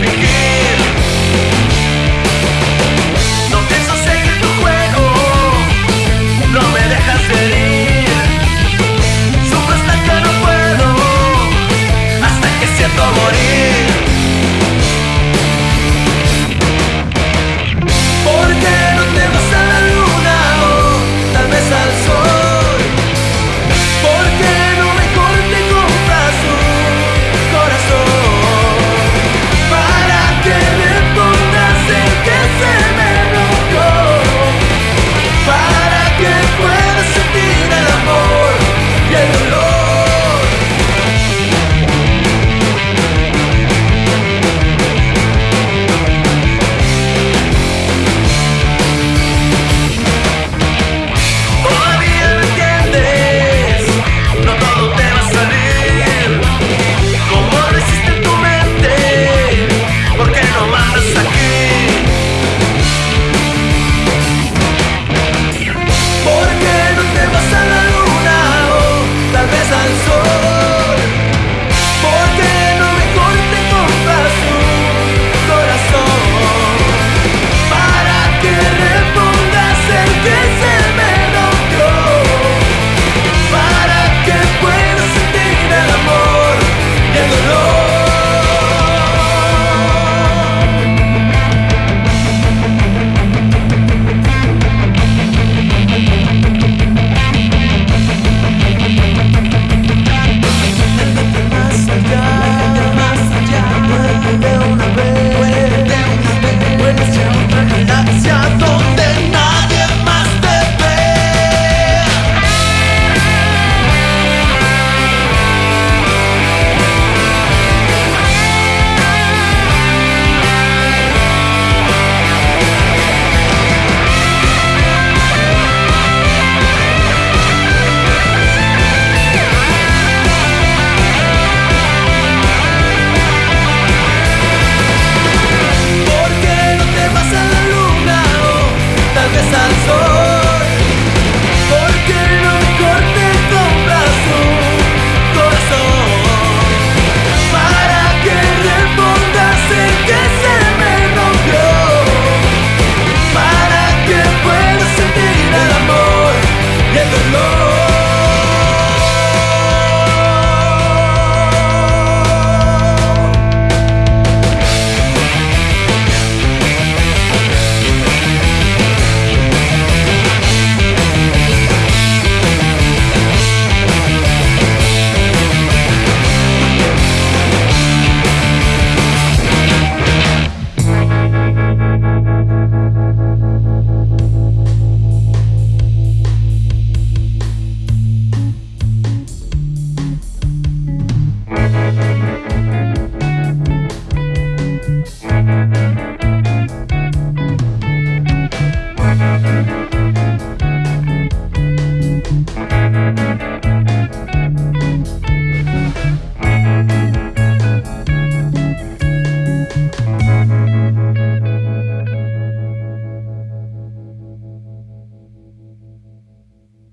begin.